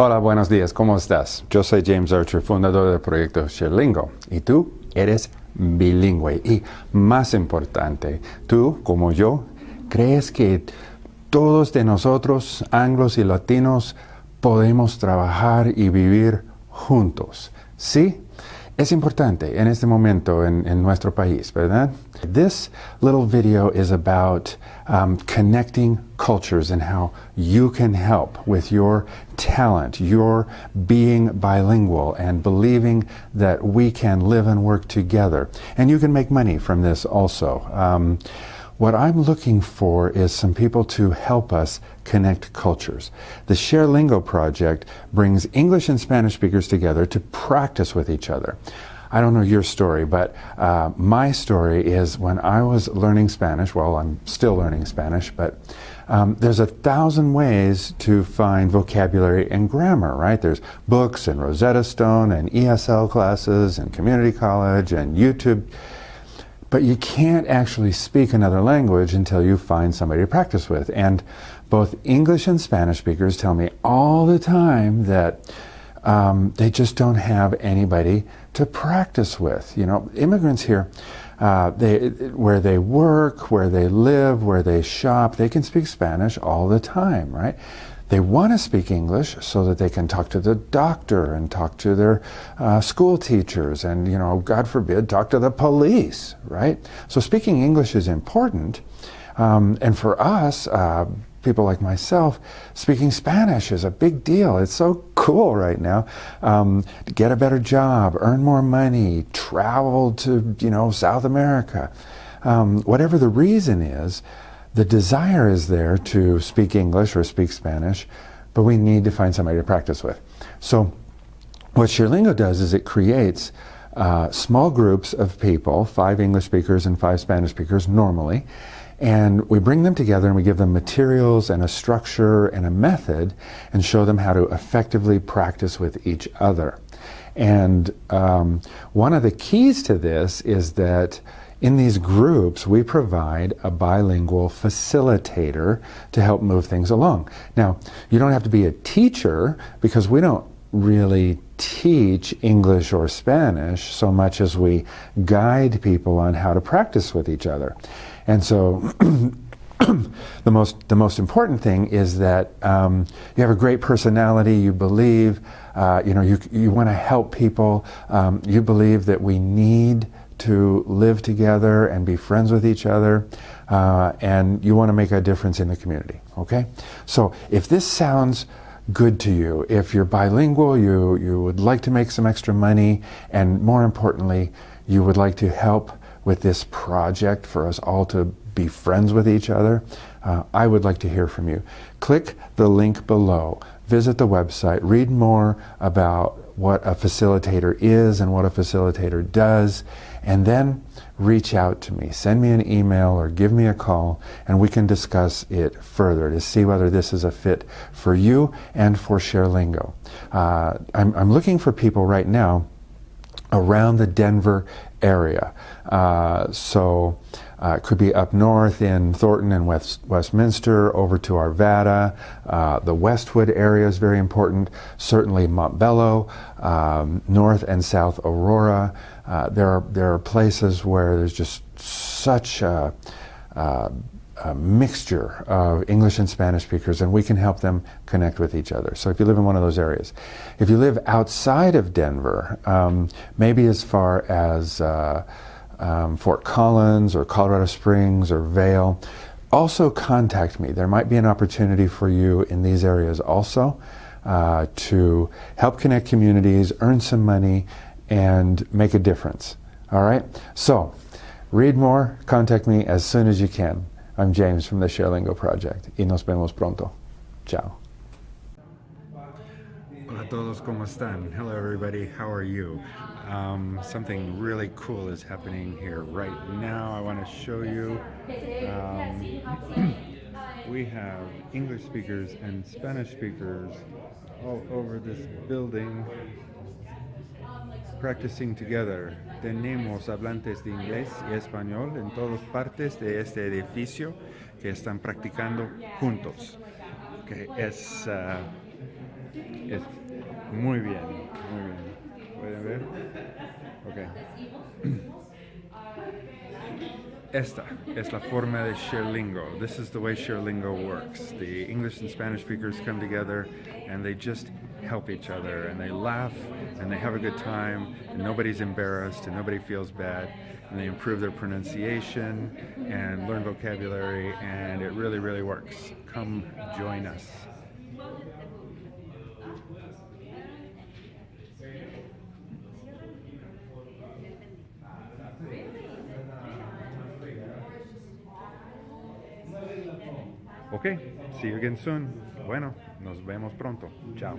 Hola, buenos días, ¿cómo estás? Yo soy James Archer, fundador del proyecto Sherlingo. Y tú eres bilingüe. Y más importante, tú, como yo, crees que todos de nosotros, anglos y latinos, podemos trabajar y vivir juntos. ¿Sí? Es importante en este momento en, en nuestro país, ¿verdad? This little video is about um, connecting cultures and how you can help with your talent, your being bilingual and believing that we can live and work together. And you can make money from this also. Um, what I'm looking for is some people to help us connect cultures. The Share Lingo project brings English and Spanish speakers together to practice with each other. I don't know your story, but uh, my story is when I was learning Spanish, well, I'm still learning Spanish, but um, there's a thousand ways to find vocabulary and grammar, right? There's books and Rosetta Stone and ESL classes and community college and YouTube but you can't actually speak another language until you find somebody to practice with. And both English and Spanish speakers tell me all the time that um, they just don't have anybody to practice with. You know, immigrants here, uh, they, where they work, where they live, where they shop, they can speak Spanish all the time, right? They want to speak English so that they can talk to the doctor and talk to their uh, school teachers and, you know, God forbid, talk to the police, right? So speaking English is important. Um, and for us, uh, people like myself, speaking Spanish is a big deal. It's so cool right now. Um, get a better job, earn more money, travel to, you know, South America. Um, whatever the reason is, the desire is there to speak English or speak Spanish, but we need to find somebody to practice with. So what ShareLingo does is it creates uh, small groups of people, five English speakers and five Spanish speakers normally, and we bring them together and we give them materials and a structure and a method and show them how to effectively practice with each other. And um, one of the keys to this is that in these groups, we provide a bilingual facilitator to help move things along. Now, you don't have to be a teacher because we don't really teach English or Spanish so much as we guide people on how to practice with each other. And so the most the most important thing is that um, you have a great personality. You believe, uh, you know, you you want to help people. Um, you believe that we need to live together and be friends with each other, uh, and you want to make a difference in the community, okay? So if this sounds good to you, if you're bilingual, you, you would like to make some extra money, and more importantly, you would like to help with this project for us all to be friends with each other, uh, I would like to hear from you. Click the link below. Visit the website. Read more about what a facilitator is and what a facilitator does, and then reach out to me. Send me an email or give me a call, and we can discuss it further to see whether this is a fit for you and for ShareLingo. Uh, I'm, I'm looking for people right now around the Denver area. Uh, so uh, it could be up north in Thornton and West, Westminster, over to Arvada. Uh, the Westwood area is very important. Certainly Montbello, um, North and South Aurora. Uh, there, are, there are places where there's just such a, a, mixture of English and Spanish speakers, and we can help them connect with each other. So if you live in one of those areas. If you live outside of Denver, um, maybe as far as uh, um, Fort Collins or Colorado Springs or Vail, also contact me. There might be an opportunity for you in these areas also uh, to help connect communities, earn some money, and make a difference. All right? So, read more, contact me as soon as you can. I'm James from the ShareLingo Project. Y nos vemos pronto. Ciao. Hola todos, ¿cómo están? Hello everybody, how are you? Um, something really cool is happening here right now. I want to show you. Um, we have English speakers and Spanish speakers all over this building practicing together. Tenemos hablantes de inglés y español en todas partes de este edificio que están practicando juntos. Que es uh, Es muy bien. ¿Pueden ver? Esta es la forma de Sherlingo. This is the way Sherlingo works. The English and Spanish speakers come together and they just help each other and they laugh and they have a good time and nobody's embarrassed and nobody feels bad and they improve their pronunciation and learn vocabulary and it really, really works. Come join us. Ok, see you again soon. Bueno, nos vemos pronto. Chao.